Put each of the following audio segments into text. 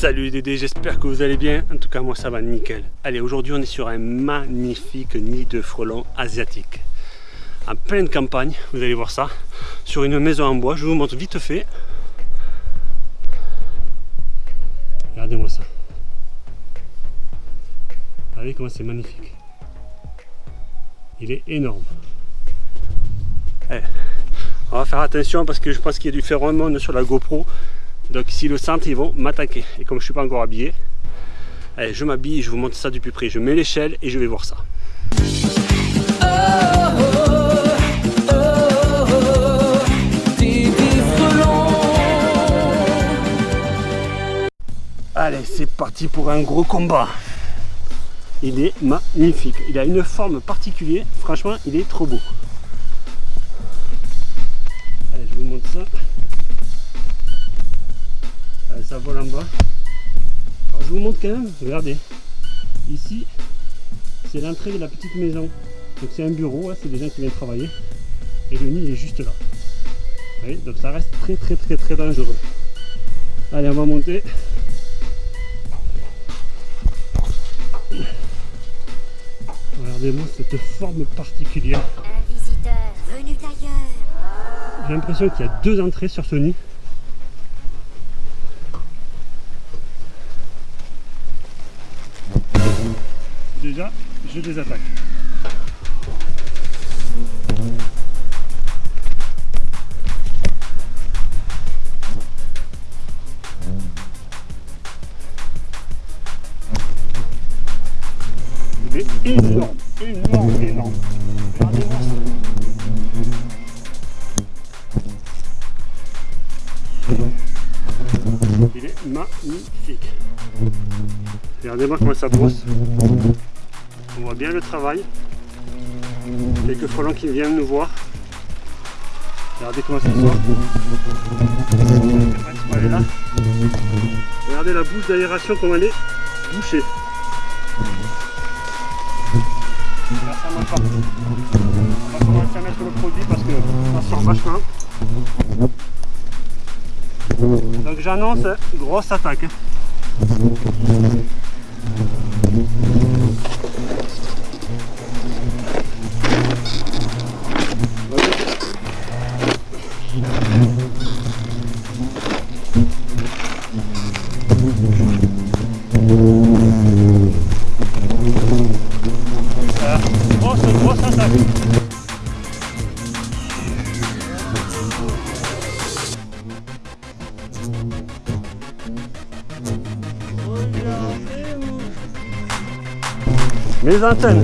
Salut Dédé, j'espère que vous allez bien. En tout cas, moi ça va nickel. Allez, aujourd'hui on est sur un magnifique nid de frelons asiatique. En pleine campagne, vous allez voir ça, sur une maison en bois. Je vous montre vite fait. Regardez-moi ça. Regardez comment c'est magnifique? Il est énorme. Eh, on va faire attention parce que je pense qu'il y a du phéromone sur la GoPro. Donc s'ils le sentent, ils vont m'attaquer. Et comme je suis pas encore habillé, allez, je m'habille et je vous montre ça du plus près. Je mets l'échelle et je vais voir ça. Allez, c'est parti pour un gros combat. Il est magnifique. Il a une forme particulière. Franchement, il est trop beau. Allez, je vous montre ça ça vole en bas. Alors, je vous montre quand même, regardez. Ici, c'est l'entrée de la petite maison. Donc c'est un bureau, hein, c'est des gens qui viennent travailler. Et le nid est juste là. Voyez, donc ça reste très très très très dangereux. Allez, on va monter. Regardez-moi cette forme particulière. Un visiteur venu d'ailleurs. J'ai l'impression qu'il y a deux entrées sur ce nid. Je les attaque. Il est énorme, énorme, énorme. Il est magnifique. Regardez-moi comment ça brosse. On voit bien le travail. Quelques frelons qui viennent nous voir. Regardez comment ça sort. Regardez la bouche d'aération elle est bouchée. Là, On va commencer à mettre le produit parce que ça sort vachement. Donc j'annonce grosse attaque. Les antennes.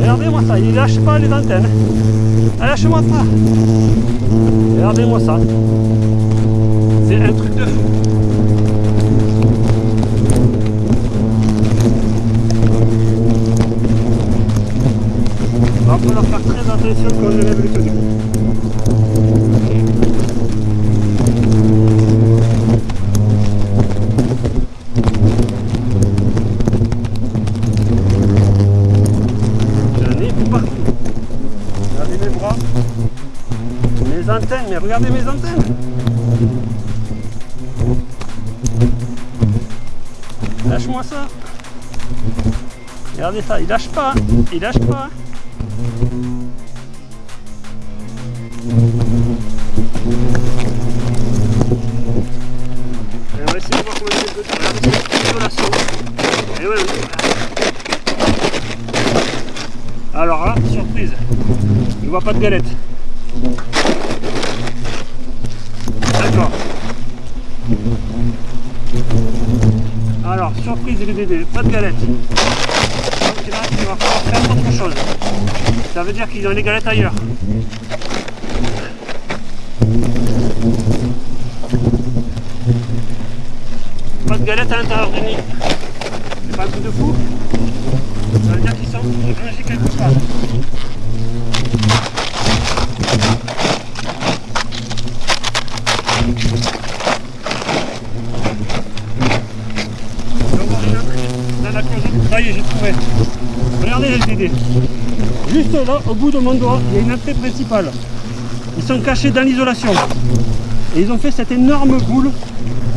Regardez-moi ça, il lâche pas les antennes. Ah, lâche-moi pas. Regardez-moi ça. C'est un truc de fou. Il va falloir faire très attention quand on lève les tenues. Mais regardez mes antennes. Lâche-moi ça. Regardez ça, il lâche pas, il lâche pas. Alors là, surprise, il voit pas de galette. Surprise les bébés, pas de galettes. Donc là, va falloir faire autre chose. Ça veut dire qu'ils ont les galettes ailleurs. Pas de galettes à l'intérieur du nid. C'est pas un truc de fou Ça veut dire qu'ils sont rangés quelque part. Ça est, j'ai trouvé. Regardez les idées. Juste là, au bout de mon doigt, il y a une entrée principale. Ils sont cachés dans l'isolation. Et ils ont fait cette énorme boule.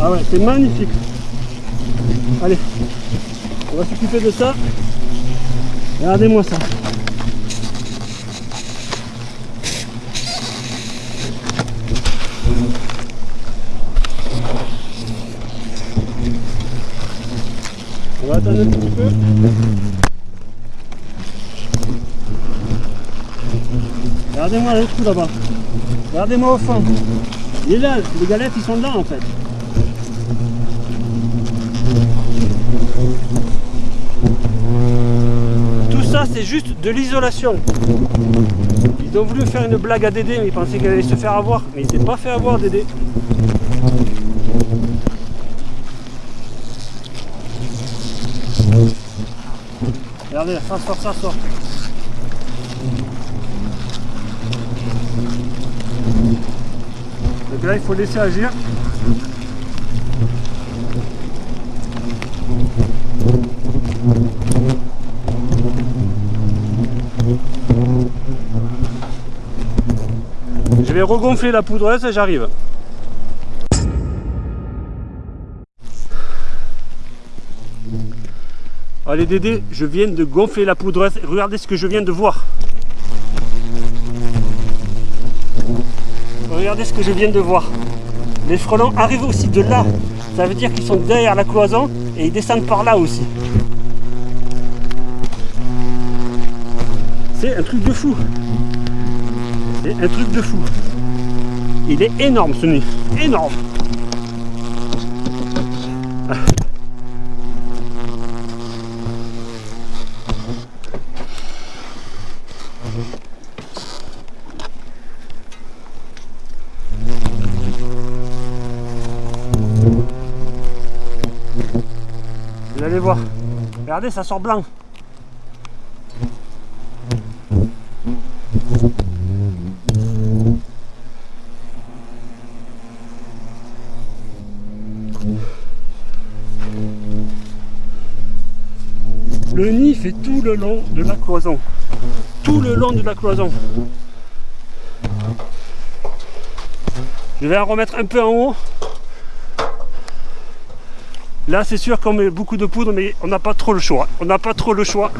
Ah ouais, c'est magnifique. Allez, on va s'occuper de ça. Regardez-moi ça. Regardez-moi le trou là-bas. Regardez-moi au fond. Il est là, les galettes ils sont là en fait. Tout ça c'est juste de l'isolation. Ils ont voulu faire une blague à Dédé, mais ils pensaient qu'elle allait se faire avoir. Mais il s'est pas fait avoir Dédé. Regardez, ça sort, ça sort. Donc là, il faut laisser agir. Je vais regonfler la poudreuse et j'arrive. Allez Dédé, je viens de gonfler la poudreuse. Regardez ce que je viens de voir. Regardez ce que je viens de voir. Les frelons arrivent aussi de là. Ça veut dire qu'ils sont derrière la cloison et ils descendent par là aussi. C'est un truc de fou. C'est un truc de fou. Il est énorme ce nid. Énorme. Allez voir. Regardez, ça sort blanc. Le nid fait tout le long de la cloison. Tout le long de la cloison. Je vais en remettre un peu en haut. Là, c'est sûr qu'on met beaucoup de poudre, mais on n'a pas trop le choix. On n'a pas trop le choix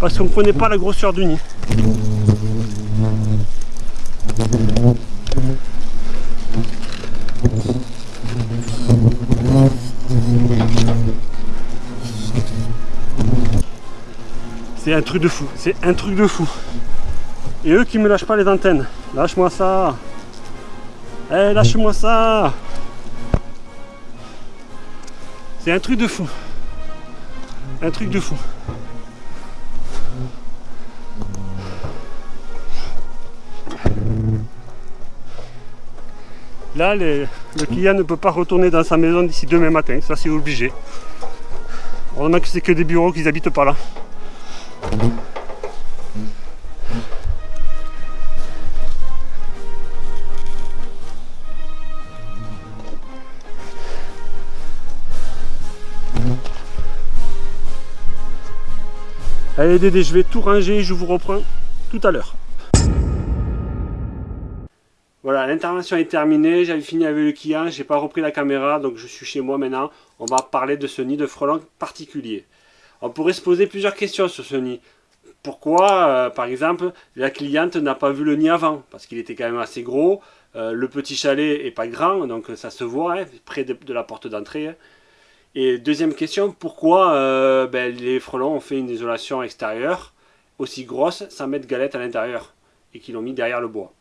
parce qu'on ne connaît pas la grosseur du nid. C'est un truc de fou, c'est un truc de fou. Et eux qui me lâchent pas les antennes. Lâche-moi ça. Eh, lâche-moi ça. C'est un truc de fou. Un truc de fou. Là, le client ne peut pas retourner dans sa maison d'ici demain matin. Ça, c'est obligé. Heureusement que c'est que des bureaux qu'ils habitent pas là. Allez Dédé, je vais tout ranger et je vous reprends tout à l'heure. Voilà, l'intervention est terminée, j'avais fini avec le client, j'ai pas repris la caméra, donc je suis chez moi maintenant. On va parler de ce nid de frelons particulier. On pourrait se poser plusieurs questions sur ce nid. Pourquoi, euh, par exemple, la cliente n'a pas vu le nid avant? Parce qu'il était quand même assez gros, euh, le petit chalet est pas grand, donc ça se voit, hein, près de, de, la porte d'entrée. Hein. Et deuxième question, pourquoi euh, ben, les frelons ont fait une isolation extérieure aussi grosse sans mettre galette à l'intérieur et qu'ils l'ont mis derrière le bois?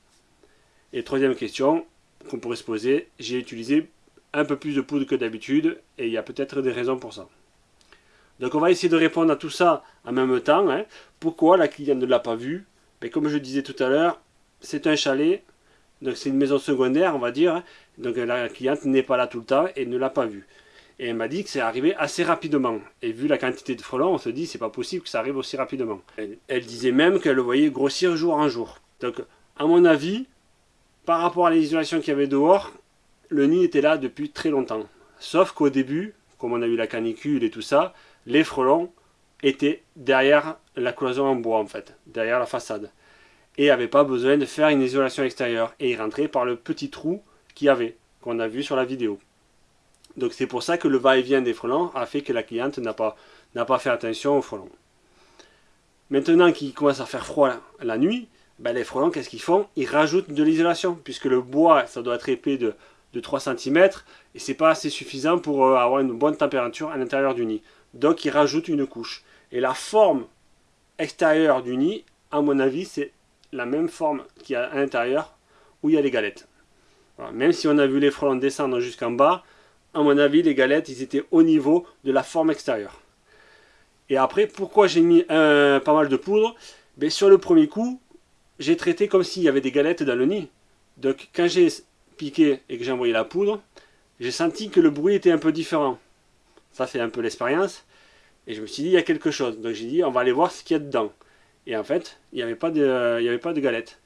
Et troisième question qu'on pourrait se poser, j'ai utilisé un peu plus de poudre que d'habitude et il y a peut-être des raisons pour ça. Donc on va essayer de répondre à tout ça en même temps. Hein. Pourquoi la cliente ne l'a pas vu? Ben, Comme je disais tout à l'heure, c'est un chalet, donc c'est une maison secondaire on va dire. Hein. Donc la cliente n'est pas là tout le temps et ne l'a pas vu. Et elle m'a dit que c'est arrivé assez rapidement. Et vu la quantité de frelons, on se dit c'est pas possible que ça arrive aussi rapidement. Elle, disait même qu'elle le voyait grossir jour en jour. Donc, à mon avis, par rapport à l'isolation qu'il y avait dehors, le nid était là depuis très longtemps. Sauf qu'au début, comme on a eu la canicule et tout ça, les frelons étaient derrière la cloison en bois en fait, derrière la façade. Et n'avaient pas besoin de faire une isolation extérieure. Et ils rentraient par le petit trou qu'il y avait, qu'on a vu sur la vidéo. Donc c'est pour ça que le va-et-vient des frelons a fait que la cliente n'a pas, fait attention aux frelons. Maintenant qu'il commence à faire froid la, nuit, ben les frelons, qu'est-ce qu'ils font? Ils rajoutent de l'isolation, puisque le bois, ça doit être épais de, 3 cm, et c'est pas assez suffisant pour euh, avoir une bonne température à l'intérieur du nid. Donc ils rajoutent une couche. Et la forme extérieure du nid, à mon avis, c'est la même forme qu'il y a à l'intérieur, où il y a les galettes. Même si on a vu les frelons descendre jusqu'en bas, à mon avis, les galettes, ils étaient au niveau de la forme extérieure. Et après, pourquoi j'ai mis pas mal de poudre? Ben, Sur le premier coup, j'ai traité comme s'il y avait des galettes dans le nid. Donc quand j'ai piqué et que j'ai envoyé la poudre, j'ai senti que le bruit était un peu différent. Ça c'est un peu l'expérience. Et je me suis dit, il y a quelque chose. Donc j'ai dit, on va aller voir ce qu'il y a dedans. Et en fait, il n'y avait, pas de, il avait pas de galettes.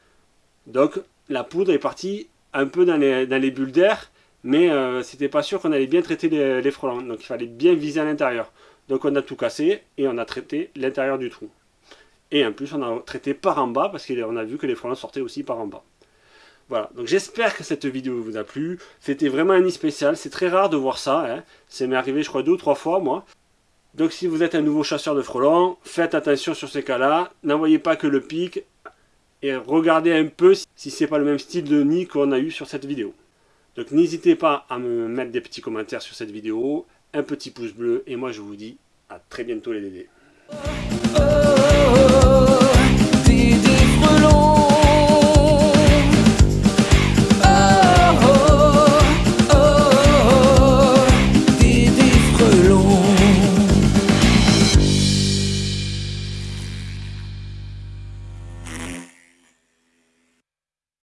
Donc la poudre est partie un peu dans les, dans les bulles d'air, mais euh, c'était pas sûr qu'on allait bien traiter les, frelons. Donc il fallait bien viser à l'intérieur. Donc on a tout cassé et on a traité l'intérieur du trou. Et en plus on a traité par en bas parce qu'on a vu que les frelons sortaient aussi par en bas. Voilà, donc j'espère que cette vidéo vous a plu. C'était vraiment un nid spécial, c'est très rare de voir ça. Hein. Ça m'est arrivé je crois deux ou trois fois moi. Donc si vous êtes un nouveau chasseur de frelons, faites attention sur ces cas-là. N'envoyez pas que le pic et regardez un peu si c'est pas le même style de nid qu'on a eu sur cette vidéo. Donc n'hésitez pas à me mettre des petits commentaires sur cette vidéo, un petit pouce bleu et moi je vous dis à très bientôt les dédés.